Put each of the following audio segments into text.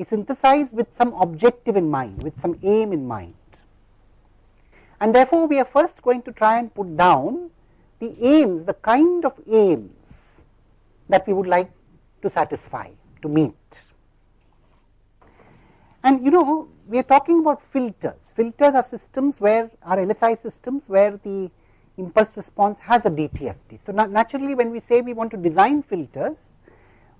We synthesize with some objective in mind, with some aim in mind. And therefore, we are first going to try and put down the aims, the kind of aims that we would like to satisfy, to meet. And you know, we are talking about filters. Filters are systems where are LSI systems where the impulse response has a DTFT. So, naturally when we say we want to design filters,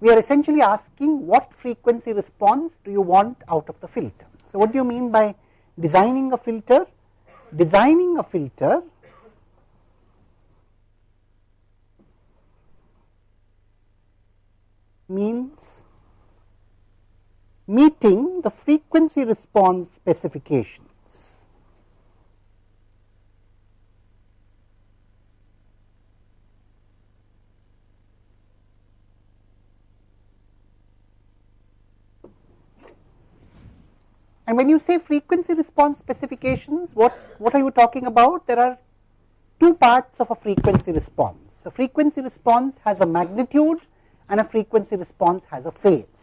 we are essentially asking what frequency response do you want out of the filter. So, what do you mean by designing a filter? Designing a filter means meeting the frequency response specifications. And when you say frequency response specifications, what, what are you talking about? There are two parts of a frequency response. A frequency response has a magnitude and a frequency response has a phase.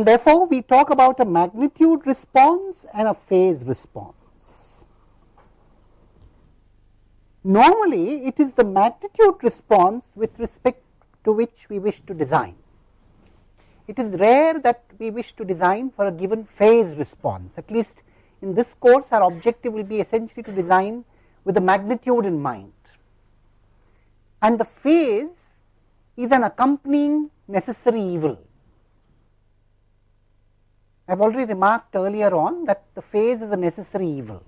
And therefore, we talk about a magnitude response and a phase response. Normally, it is the magnitude response with respect to which we wish to design. It is rare that we wish to design for a given phase response. At least in this course, our objective will be essentially to design with the magnitude in mind. And the phase is an accompanying necessary evil. I have already remarked earlier on that the phase is a necessary evil.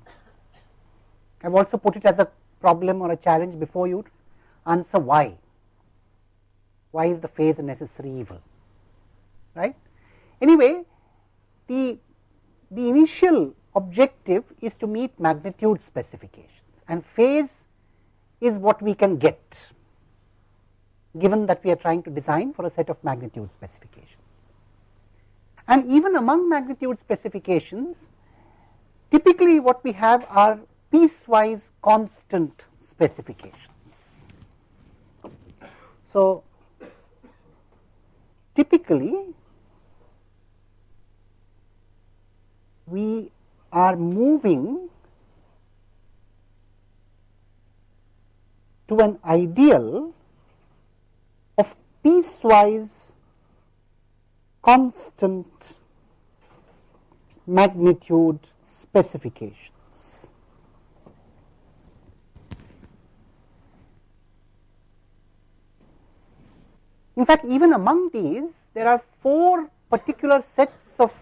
I have also put it as a problem or a challenge before you answer why. Why is the phase a necessary evil? Right? Anyway, the, the initial objective is to meet magnitude specifications and phase is what we can get given that we are trying to design for a set of magnitude specifications. And even among magnitude specifications, typically what we have are piecewise constant specifications. So, typically we are moving to an ideal of piecewise constant magnitude specifications. In fact, even among these, there are four particular sets of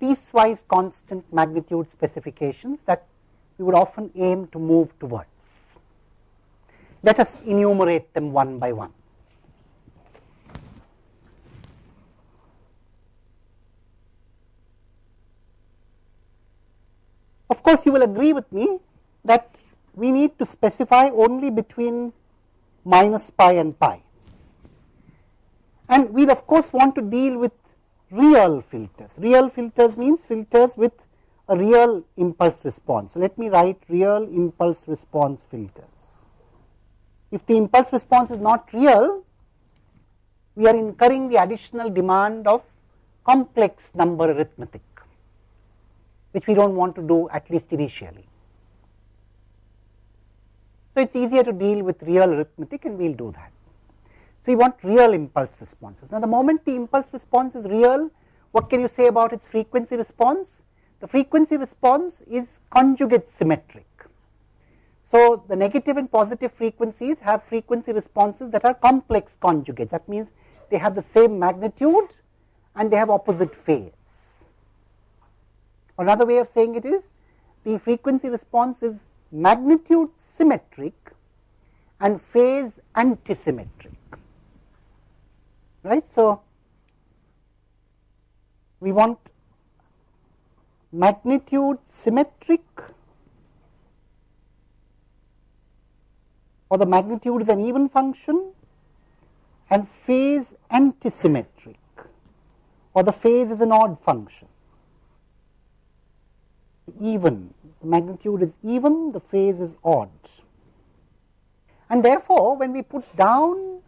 piecewise constant magnitude specifications that we would often aim to move towards. Let us enumerate them one by one. Of course, you will agree with me that we need to specify only between minus pi and pi. And we will of course want to deal with real filters. Real filters means filters with a real impulse response. So, let me write real impulse response filters. If the impulse response is not real, we are incurring the additional demand of complex number arithmetic which we do not want to do at least initially. So, it is easier to deal with real arithmetic and we will do that. So, we want real impulse responses. Now, the moment the impulse response is real, what can you say about its frequency response? The frequency response is conjugate symmetric. So, the negative and positive frequencies have frequency responses that are complex conjugates. That means they have the same magnitude and they have opposite phase. Another way of saying it is the frequency response is magnitude symmetric and phase antisymmetric. Right. So, we want magnitude symmetric or the magnitude is an even function and phase antisymmetric or the phase is an odd function. Even, the magnitude is even, the phase is odd. And therefore, when we put down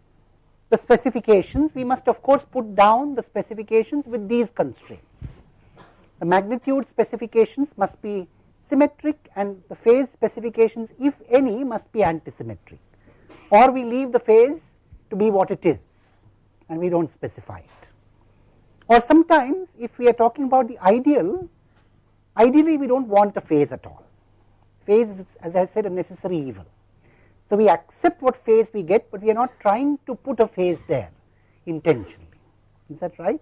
the specifications, we must of course put down the specifications with these constraints. The magnitude specifications must be symmetric and the phase specifications if any must be antisymmetric or we leave the phase to be what it is and we do not specify it. Or sometimes if we are talking about the ideal, Ideally, we do not want a phase at all. Phase is, as I said, a necessary evil. So, we accept what phase we get, but we are not trying to put a phase there intentionally. Is that right?